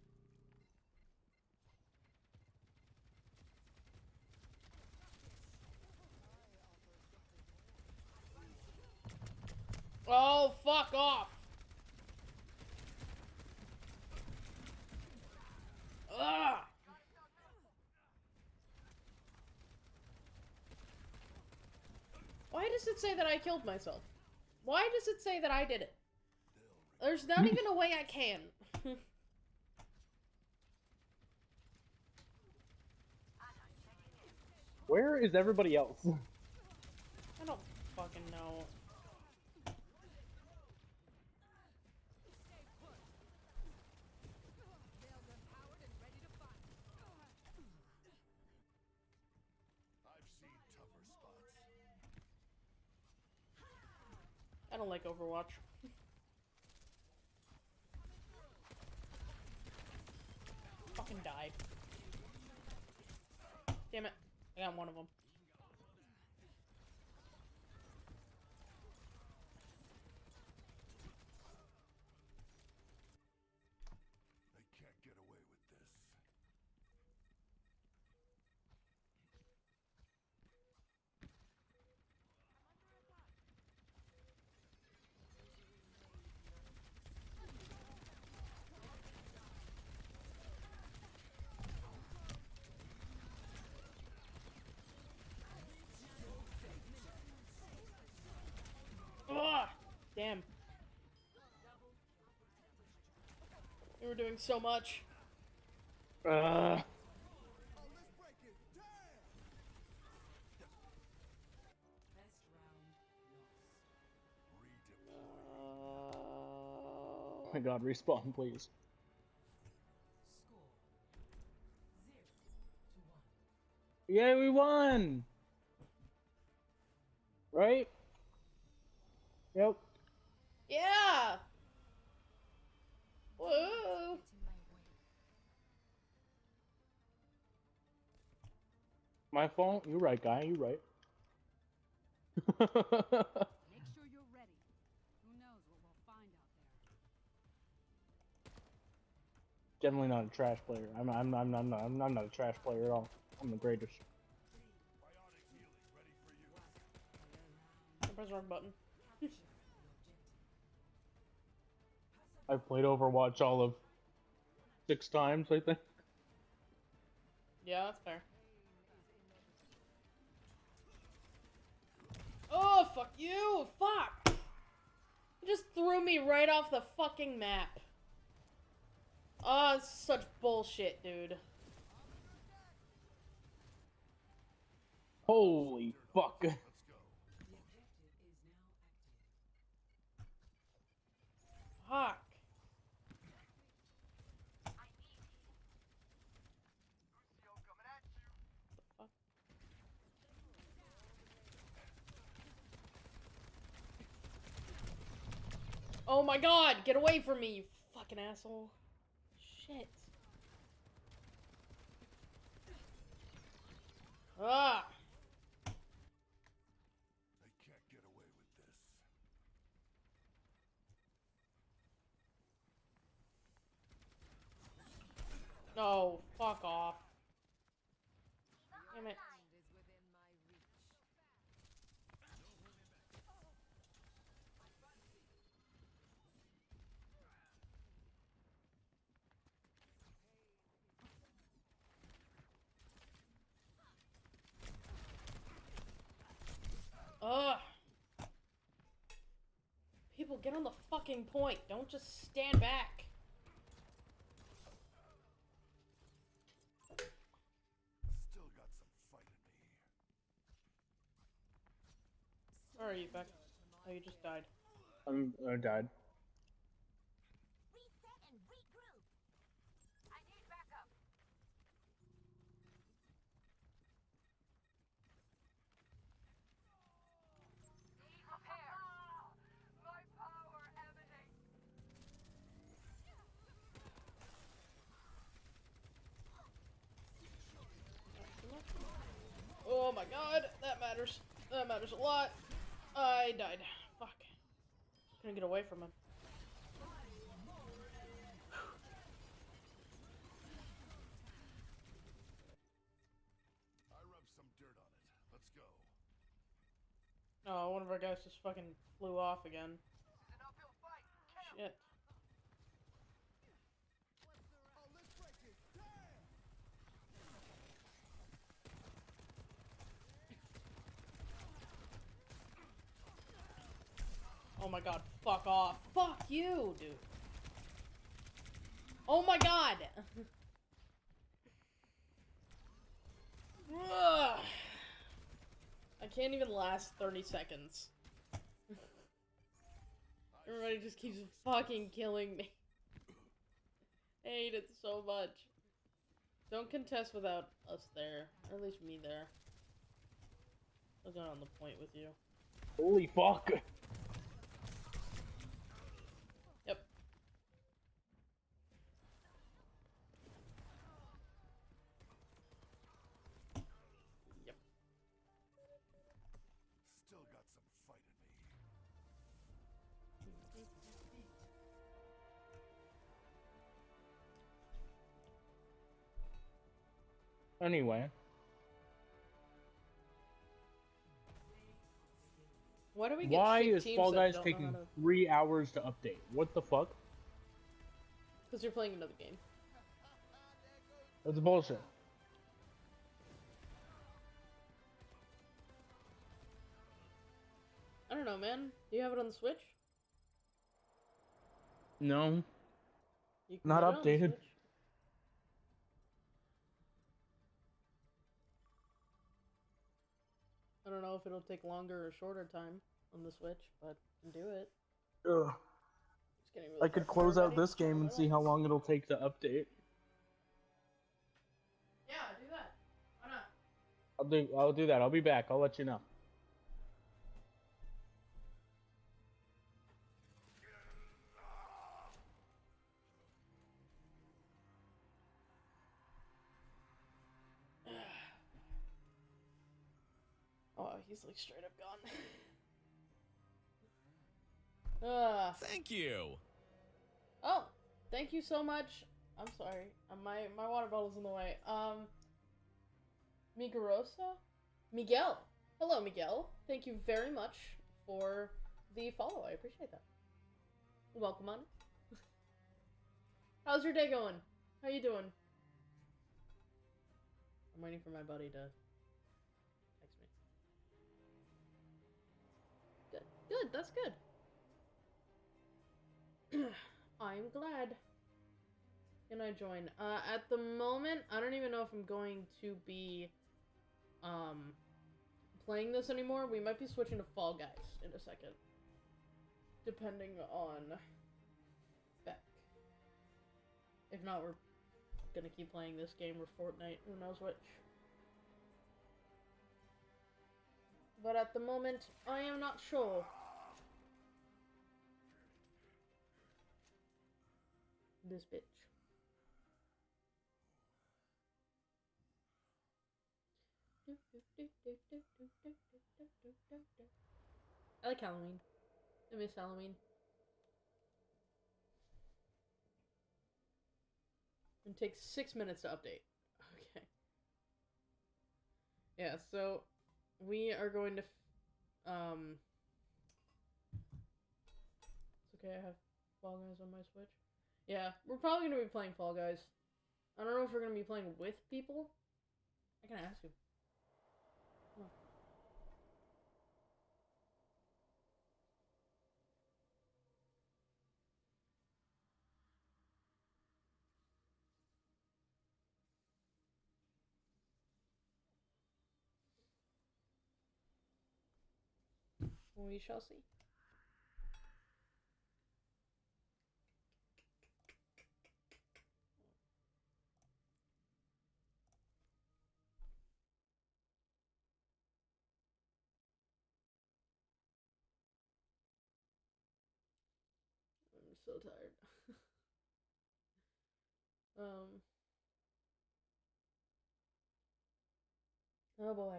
Oh, fuck off. Ugh. Why does it say that I killed myself? Why does it say that I did it? There's not hmm. even a way I can. Where is everybody else? I don't fucking know. I don't like Overwatch. Fucking die. Damn it. I got one of them. They can't get away with this. Ugh! Damn. We were doing so much. Uh, Best round lost. Redeploy. oh my god, respawn, please. Score zero to one. Yay, we won! Right? Yep. Yeah! Woo! My fault? You're right, guy. You're right. Make sure you're ready. Who knows what we'll find out there. Generally not a trash player. I'm, I'm, I'm, I'm, not, I'm, I'm not a trash player at all. I'm the greatest. Bionic healing ready for use. I pressed the wrong button. Capture the objective. I've played Overwatch all of six times, I think. Yeah, that's fair. Fuck you! Fuck! You just threw me right off the fucking map. Oh, it's such bullshit, dude. Holy fuck. Let's go. The objective is now active. Fuck. Oh my god, get away from me, you fucking asshole. Shit. Ah! They can't get away with this. No, fuck off. Damn it. Ugh. People, get on the fucking point. Don't just stand back. Still got some fight in me. Where are you, Beck? Oh, you just died. I'm, I died. Reset and regroup. I need backup. Need repair. My power emanates. Oh my god, that matters. That matters a lot. I died. Fuck. Couldn't get away from him. I rubbed some dirt on it. Let's go. Oh, one of our guys just fucking flew off again. Shit. Oh my god, fuck off. Fuck you, dude. Oh my god! I can't even last 30 seconds. Everybody just keeps fucking killing me. I hate it so much. Don't contest without us there. Or at least me there. I was not on the point with you. Holy fuck! Anyway, Why do we get why is Fall Guys taking to... three hours to update? What the fuck? Because you're playing another game. That's bullshit. I don't know, man. Do you have it on the Switch? No. You Not get on the updated. Don't know if it'll take longer or shorter time on the Switch, but do it. Ugh. It's getting really I could fucking close out this game and see how long it'll take to update. Yeah, do that. Why not? I'll do. I'll do that. I'll be back. I'll let you know. He's like straight up gone. uh, Thank you. oh, thank you so much. I'm sorry. Uh, my my water bottle's in the way. Um, Migarosa? Miguel. Hello, Miguel. Thank you very much for the follow. I appreciate that. Welcome on. How's your day going? How you doing? I'm waiting for my buddy to Good. That's good. I'm glad. Can I join? Uh, at the moment, I don't even know if I'm going to be, um, playing this anymore. We might be switching to Fall Guys in a second. Depending on Beck. If not, we're gonna keep playing this game or Fortnite. Who knows which. But at the moment, I am not sure. this bitch. I like Halloween. I miss Halloween. It takes six minutes to update. Okay. Yeah, so we are going to. um. It's okay, I have Fall Guys on my Switch. Yeah, we're probably to be playing Fall Guys. I don't know if we're to be playing with people. I can ask you. We shall see. I'm so tired. Um. Oh boy.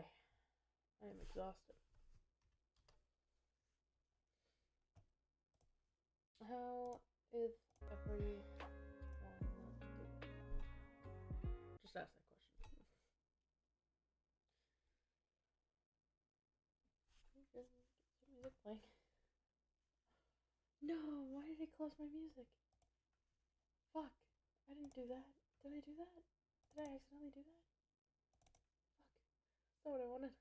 I am exhausted. How is doing? Just ask that question. No, why did it close my music? Fuck. I didn't do that. Did I do that? Did I accidentally do that? Fuck. That's not what I wanted.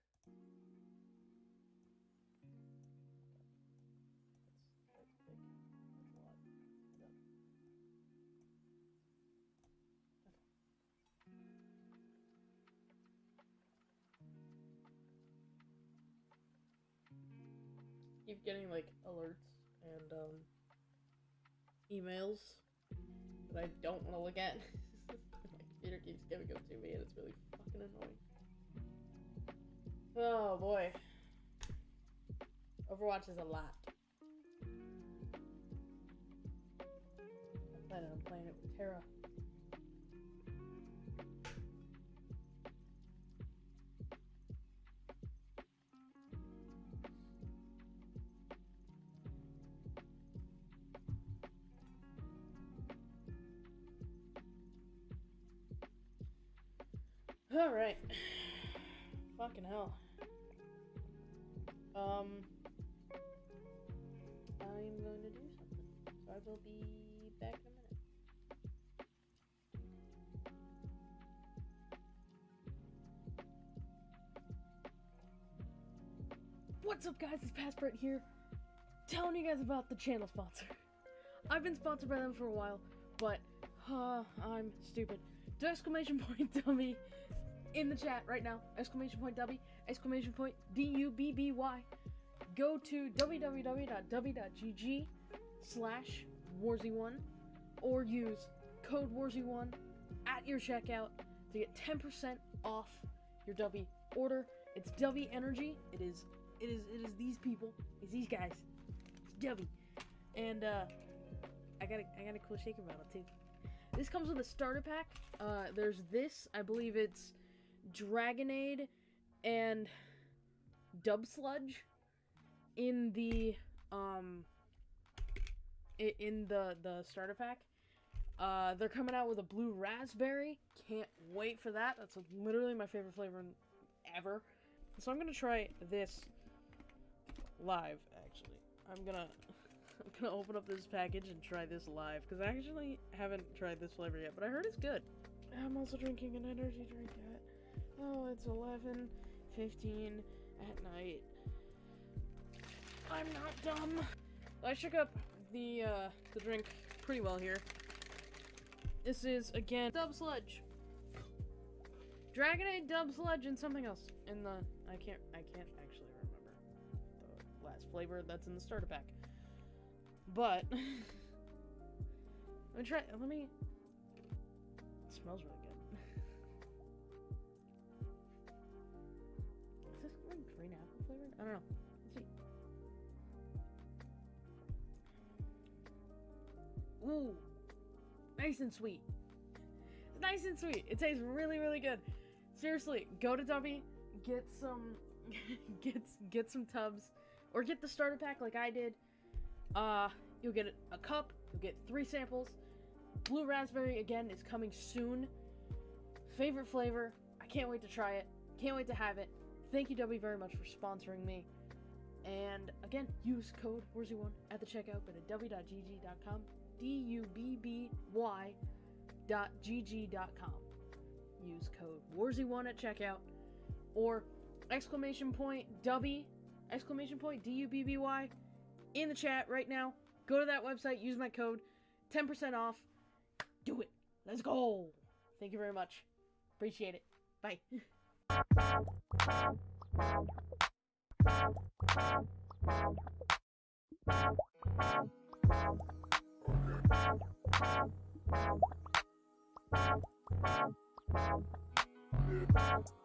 Keep getting like alerts and um emails that I don't want to look at. My computer keeps giving them to me and it's really fucking annoying. Oh boy. Overwatch is a lot. I'm planning on playing it with Tara. Alright. Fucking hell. Um. I'm going to do something. So I will be back in a minute. What's up, guys? It's Passport here, telling you guys about the channel sponsor. I've been sponsored by them for a while, but uh, I'm stupid. Exclamation point dummy in the chat right now. Exclamation point W, exclamation point D U B B Y. Go to www.w.gg slash warzy1 or use code warzy1 at your checkout to get 10% off your Dubby order. It's Dubby Energy. It is it is it is these people. It's these guys. It's Dubby. And uh I got a I got a cool shaker bottle too. This comes with a starter pack. Uh there's this, I believe it's Dragonade and Dub Sludge in the um in the the starter pack. Uh, they're coming out with a blue raspberry. Can't wait for that. That's literally my favorite flavor ever. So I'm gonna try this live. Actually, I'm gonna I'm gonna open up this package and try this live because I actually haven't tried this flavor yet, but I heard it's good. I'm also drinking an energy drink at oh, it's 11, 15 at night. I'm not dumb. I shook up the uh, the drink pretty well here. This is again Dub Sludge. Dragonade, Dub Sludge, and something else in the I can't I can't actually remember the last flavor that's in the starter pack. But let me try. Let me. It smells really I don't know. Ooh, nice and sweet. It's nice and sweet. It tastes really, really good. Seriously, go to Dubby, get some get get some tubs or get the starter pack like I did. Uh, you'll get a cup, you'll get three samples. Blue raspberry again is coming soon. Favorite flavor. I can't wait to try it. Can't wait to have it. Thank you, Dubby, very much for sponsoring me. And again, use code WORZY1 at the checkout, but at w.gg.com. D U B B Y dot gg.com. Use code WORZY1 at checkout or exclamation point W exclamation point D U B B Y in the chat right now. Go to that website, use my code 10% off. Do it. Let's go. Thank you very much. Appreciate it. Bye. Bye.